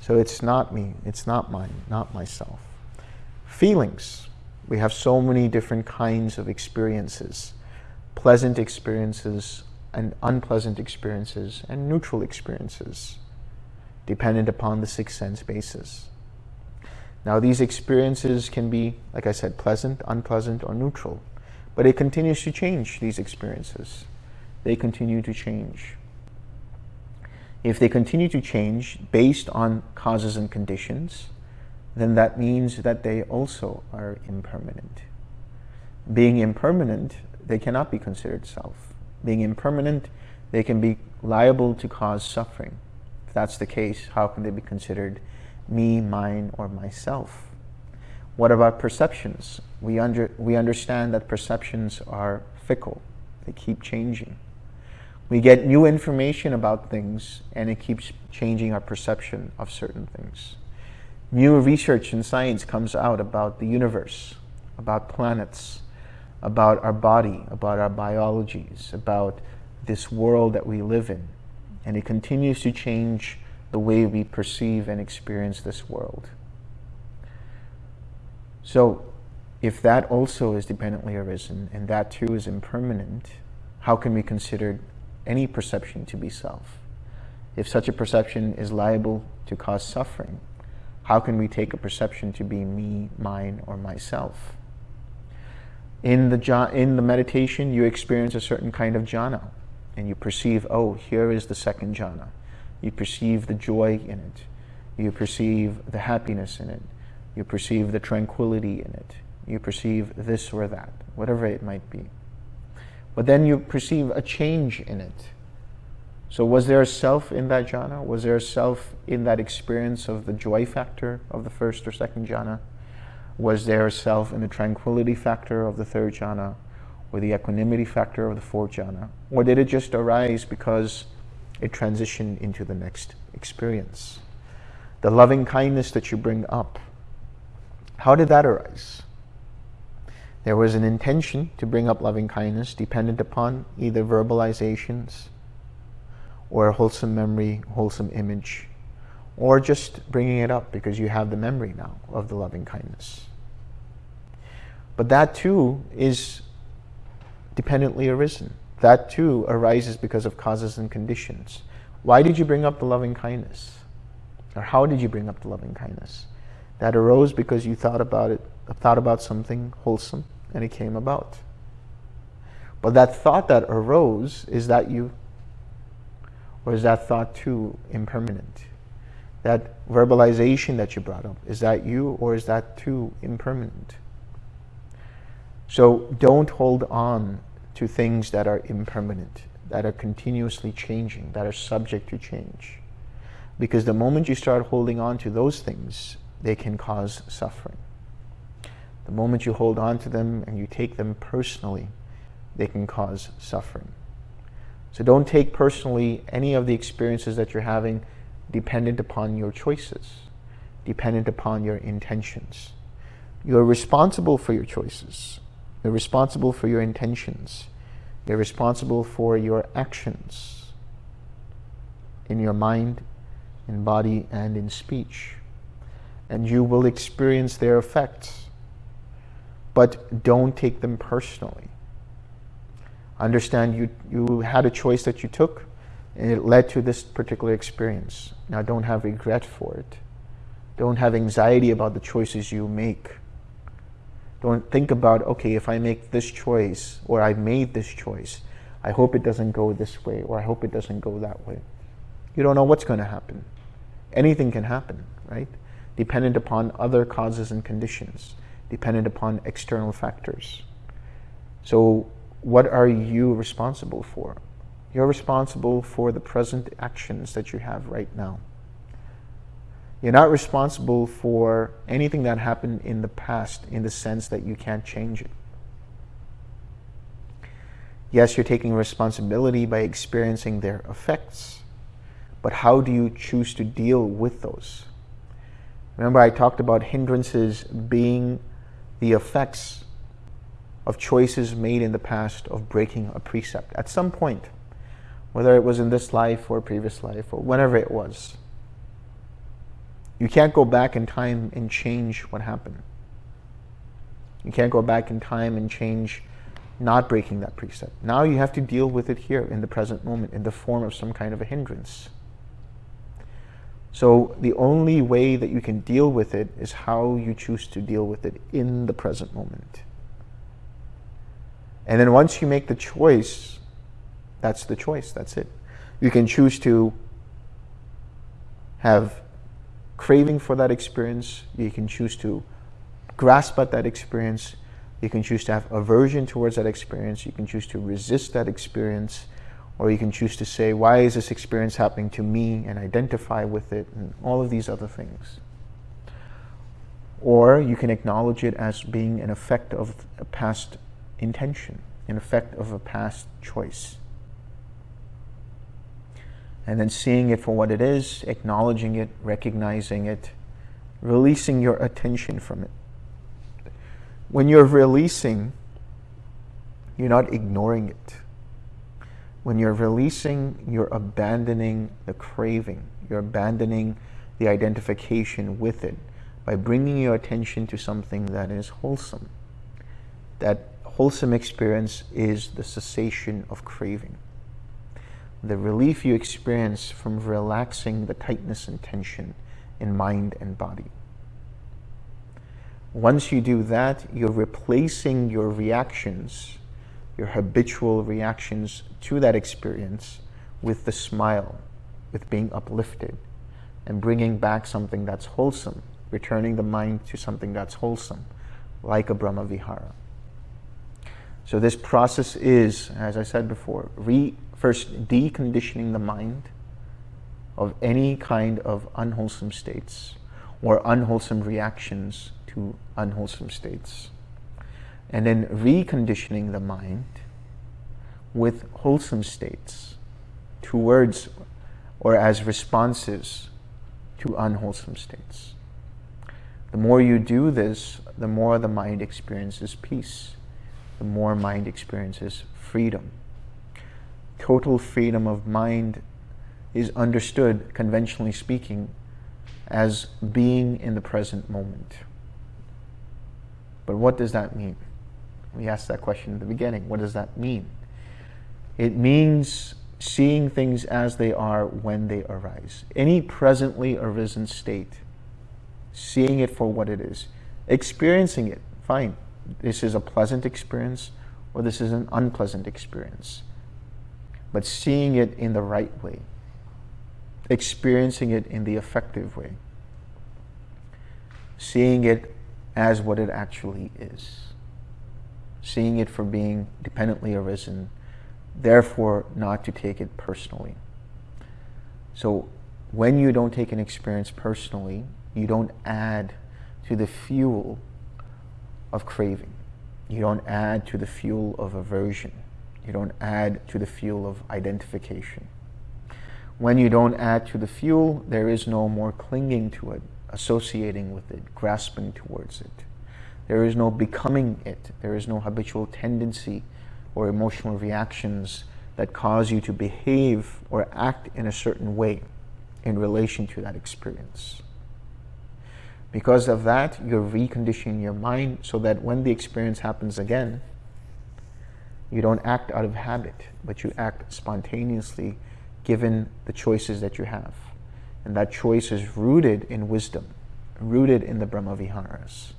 So it's not me, it's not mine, not myself. Feelings. We have so many different kinds of experiences. Pleasant experiences and unpleasant experiences and neutral experiences dependent upon the sixth sense basis. Now these experiences can be, like I said, pleasant, unpleasant, or neutral. But it continues to change, these experiences. They continue to change. If they continue to change based on causes and conditions, then that means that they also are impermanent. Being impermanent, they cannot be considered self. Being impermanent, they can be liable to cause suffering. If that's the case, how can they be considered me, mine, or myself? What about perceptions? We, under, we understand that perceptions are fickle. They keep changing. We get new information about things and it keeps changing our perception of certain things. New research in science comes out about the universe, about planets, about our body, about our biologies, about this world that we live in. And it continues to change the way we perceive and experience this world. So if that also is dependently arisen and that too is impermanent, how can we consider any perception to be self? If such a perception is liable to cause suffering, how can we take a perception to be me, mine, or myself? In the, in the meditation, you experience a certain kind of jhana, and you perceive, oh, here is the second jhana. You perceive the joy in it. You perceive the happiness in it. You perceive the tranquility in it. You perceive this or that, whatever it might be. But then you perceive a change in it. So was there a self in that jhana? Was there a self in that experience of the joy factor of the first or second jhana? Was there a self in the tranquility factor of the third jhana? Or the equanimity factor of the fourth jhana? Or did it just arise because it transitioned into the next experience? The loving kindness that you bring up, how did that arise? There was an intention to bring up loving kindness dependent upon either verbalizations or a wholesome memory, wholesome image, or just bringing it up because you have the memory now of the loving kindness. But that too is dependently arisen. That too arises because of causes and conditions. Why did you bring up the loving kindness? Or how did you bring up the loving kindness? That arose because you thought about it, thought about something wholesome, and it came about. But that thought that arose, is that you? Or is that thought too impermanent? That verbalization that you brought up, is that you or is that too impermanent? So don't hold on to things that are impermanent, that are continuously changing, that are subject to change. Because the moment you start holding on to those things, they can cause suffering. The moment you hold on to them and you take them personally, they can cause suffering. So don't take personally any of the experiences that you're having dependent upon your choices, dependent upon your intentions. You're responsible for your choices. You're responsible for your intentions. You're responsible for your actions in your mind, in body, and in speech and you will experience their effects. But don't take them personally. Understand you, you had a choice that you took, and it led to this particular experience. Now don't have regret for it. Don't have anxiety about the choices you make. Don't think about, okay, if I make this choice, or I made this choice, I hope it doesn't go this way, or I hope it doesn't go that way. You don't know what's going to happen. Anything can happen, right? Dependent upon other causes and conditions, dependent upon external factors. So what are you responsible for? You're responsible for the present actions that you have right now. You're not responsible for anything that happened in the past in the sense that you can't change it. Yes, you're taking responsibility by experiencing their effects, but how do you choose to deal with those? Remember I talked about hindrances being the effects of choices made in the past of breaking a precept at some point, whether it was in this life or previous life or whenever it was. You can't go back in time and change what happened. You can't go back in time and change not breaking that precept. Now you have to deal with it here in the present moment in the form of some kind of a hindrance. So the only way that you can deal with it is how you choose to deal with it in the present moment. And then once you make the choice, that's the choice, that's it. You can choose to have craving for that experience. You can choose to grasp at that experience. You can choose to have aversion towards that experience. You can choose to resist that experience. Or you can choose to say, why is this experience happening to me and identify with it and all of these other things. Or you can acknowledge it as being an effect of a past intention, an effect of a past choice. And then seeing it for what it is, acknowledging it, recognizing it, releasing your attention from it. When you're releasing, you're not ignoring it. When you're releasing, you're abandoning the craving. You're abandoning the identification with it by bringing your attention to something that is wholesome. That wholesome experience is the cessation of craving. The relief you experience from relaxing the tightness and tension in mind and body. Once you do that, you're replacing your reactions, your habitual reactions to that experience with the smile, with being uplifted, and bringing back something that's wholesome, returning the mind to something that's wholesome, like a Brahma Vihara. So this process is, as I said before, re, first deconditioning the mind of any kind of unwholesome states or unwholesome reactions to unwholesome states. And then reconditioning the mind with wholesome states towards or as responses to unwholesome states. The more you do this, the more the mind experiences peace. The more mind experiences freedom. Total freedom of mind is understood, conventionally speaking, as being in the present moment. But what does that mean? We asked that question at the beginning. What does that mean? It means seeing things as they are when they arise. Any presently arisen state, seeing it for what it is, experiencing it, fine. This is a pleasant experience or this is an unpleasant experience. But seeing it in the right way, experiencing it in the effective way, seeing it as what it actually is, seeing it for being dependently arisen, therefore not to take it personally. So when you don't take an experience personally, you don't add to the fuel of craving. You don't add to the fuel of aversion. You don't add to the fuel of identification. When you don't add to the fuel, there is no more clinging to it, associating with it, grasping towards it. There is no becoming it. There is no habitual tendency or emotional reactions that cause you to behave or act in a certain way in relation to that experience. Because of that, you're reconditioning your mind so that when the experience happens again, you don't act out of habit, but you act spontaneously given the choices that you have. And that choice is rooted in wisdom, rooted in the Brahmaviharas,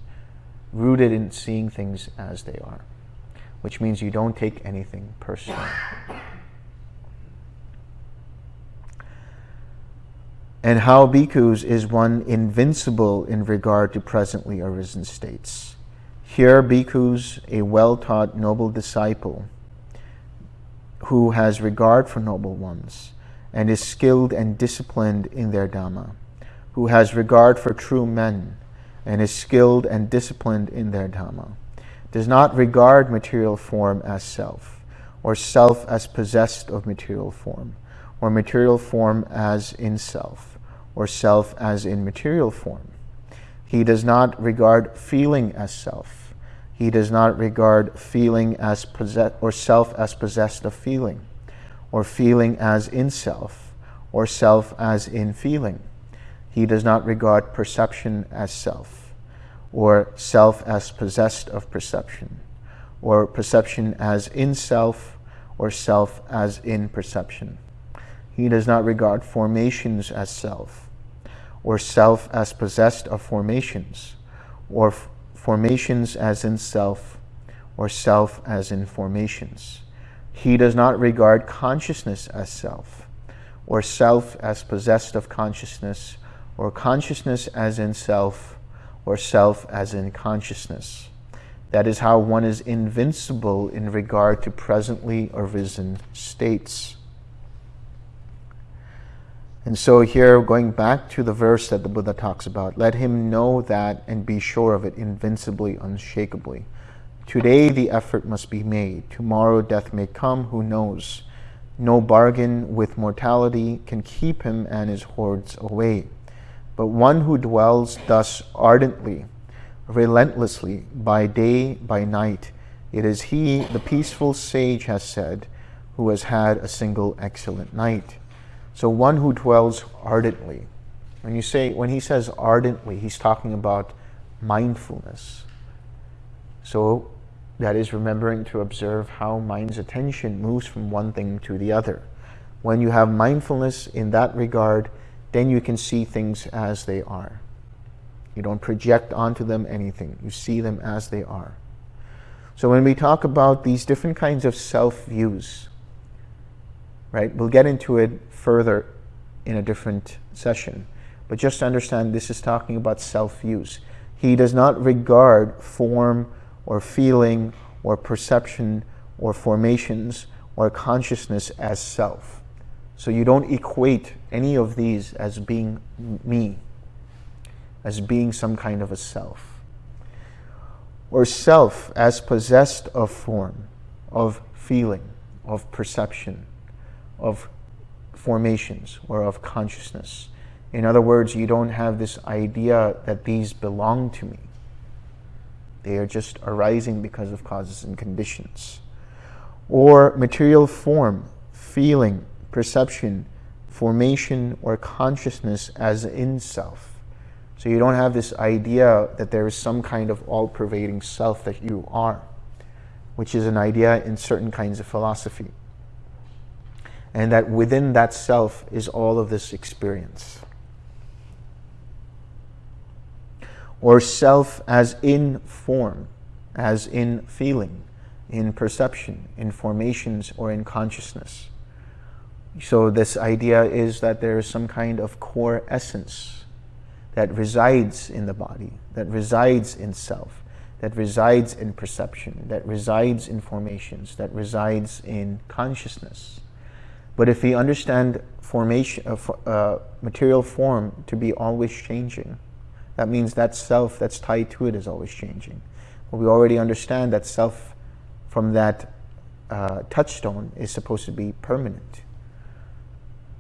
rooted in seeing things as they are, which means you don't take anything personally. And how bhikkhus is one invincible in regard to presently arisen states. Here, bhikkhus, a well-taught noble disciple, who has regard for noble ones, and is skilled and disciplined in their Dhamma, who has regard for true men, and is skilled and disciplined in their Dhamma, does not regard material form as self, or self as possessed of material form, or material form as in self, or self as in material form. He does not regard feeling as self. He does not regard feeling as possess or self as possessed of feeling, or feeling as in self, or self as in feeling. He does not regard perception as self, or self as possessed of perception, or perception as in self, or self as in perception. He does not regard formations as self, or self as possessed of formations, or formations as in self, or self as in formations. He does not regard consciousness as self, or self as possessed of consciousness, or consciousness as in self, or self as in consciousness. That is how one is invincible in regard to presently arisen states. And so, here, going back to the verse that the Buddha talks about, let him know that and be sure of it invincibly, unshakably. Today, the effort must be made. Tomorrow, death may come, who knows? No bargain with mortality can keep him and his hordes away. But one who dwells thus ardently, relentlessly, by day, by night, it is he, the peaceful sage has said, who has had a single excellent night. So one who dwells ardently. When you say when he says ardently, he's talking about mindfulness. So that is remembering to observe how mind's attention moves from one thing to the other. When you have mindfulness in that regard, then you can see things as they are. You don't project onto them anything. You see them as they are. So when we talk about these different kinds of self-views, right, we'll get into it further in a different session. But just to understand this is talking about self-views. He does not regard form or feeling or perception or formations or consciousness as self. So you don't equate any of these as being me, as being some kind of a self. Or self as possessed of form, of feeling, of perception, of formations or of consciousness. In other words, you don't have this idea that these belong to me. They are just arising because of causes and conditions. Or material form, feeling, perception, formation, or consciousness as in self. So you don't have this idea that there is some kind of all-pervading self that you are, which is an idea in certain kinds of philosophy and that within that self is all of this experience. Or self as in form, as in feeling, in perception, in formations, or in consciousness. So this idea is that there is some kind of core essence that resides in the body, that resides in self, that resides in perception, that resides in formations, that resides in consciousness. But if we understand formation, uh, uh, material form to be always changing, that means that self that's tied to it is always changing. But we already understand that self from that uh, touchstone is supposed to be permanent.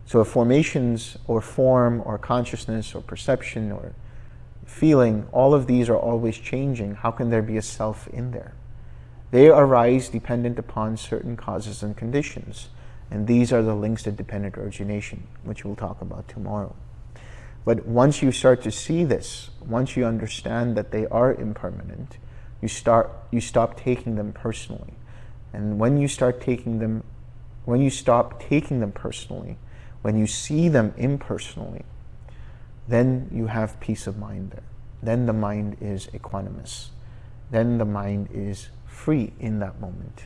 So formations or form or consciousness or perception or feeling, all of these are always changing, how can there be a self in there? They arise dependent upon certain causes and conditions. And these are the links to dependent origination, which we'll talk about tomorrow. But once you start to see this, once you understand that they are impermanent, you, start, you stop taking them personally. And when you start taking them, when you stop taking them personally, when you see them impersonally, then you have peace of mind there. Then the mind is equanimous. Then the mind is free in that moment.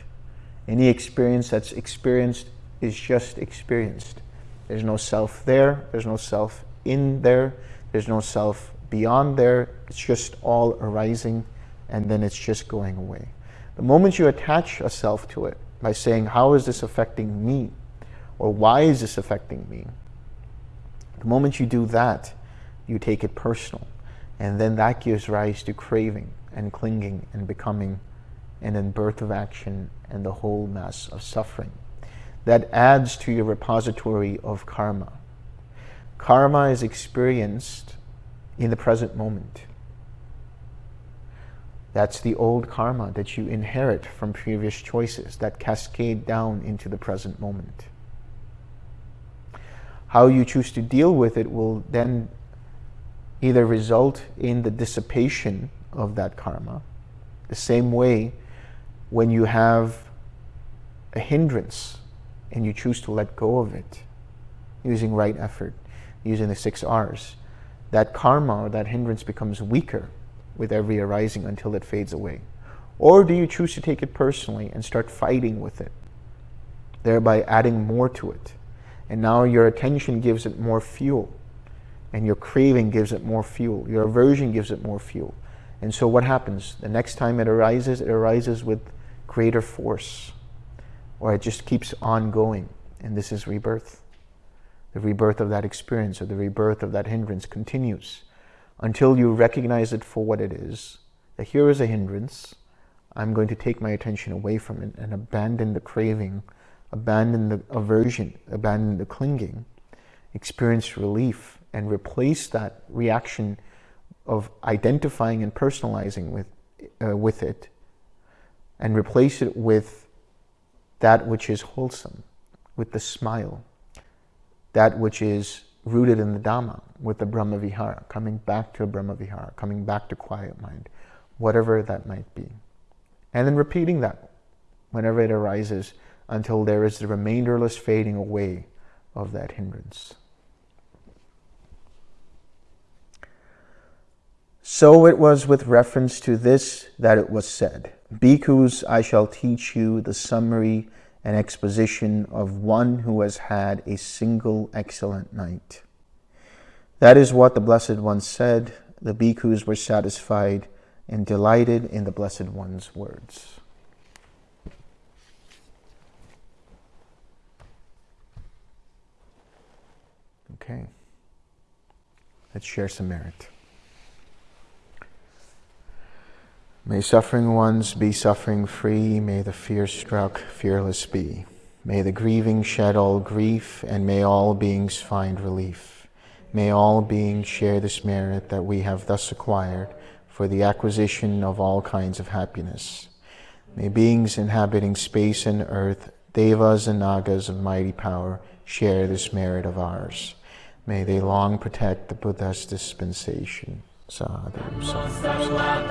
Any experience that's experienced is just experienced. There's no self there, there's no self in there, there's no self beyond there. It's just all arising and then it's just going away. The moment you attach a self to it by saying, how is this affecting me? Or why is this affecting me? The moment you do that, you take it personal. And then that gives rise to craving and clinging and becoming and then birth of action and the whole mass of suffering that adds to your repository of karma. Karma is experienced in the present moment. That's the old karma that you inherit from previous choices that cascade down into the present moment. How you choose to deal with it will then either result in the dissipation of that karma, the same way when you have a hindrance and you choose to let go of it using right effort, using the six R's, that karma or that hindrance becomes weaker with every arising until it fades away? Or do you choose to take it personally and start fighting with it, thereby adding more to it? And now your attention gives it more fuel, and your craving gives it more fuel, your aversion gives it more fuel. And so what happens? The next time it arises, it arises with greater force, or it just keeps on going. And this is rebirth. The rebirth of that experience or the rebirth of that hindrance continues until you recognize it for what it is. That here is a hindrance. I'm going to take my attention away from it and abandon the craving, abandon the aversion, abandon the clinging, experience relief, and replace that reaction of identifying and personalizing with, uh, with it and replace it with that which is wholesome, with the smile, that which is rooted in the Dhamma, with the Brahma Vihara, coming back to a Brahma Vihara, coming back to quiet mind, whatever that might be. And then repeating that whenever it arises until there is the remainderless fading away of that hindrance. So it was with reference to this that it was said, Bhikkhus, I shall teach you the summary and exposition of one who has had a single excellent night. That is what the Blessed One said. The bhikkhus were satisfied and delighted in the Blessed One's words. Okay. Let's share some merit. May suffering ones be suffering free, may the fear struck fearless be. May the grieving shed all grief, and may all beings find relief. May all beings share this merit that we have thus acquired for the acquisition of all kinds of happiness. May beings inhabiting space and earth, devas and nagas of mighty power, share this merit of ours. May they long protect the Buddha's dispensation. Sadhu, sadhu.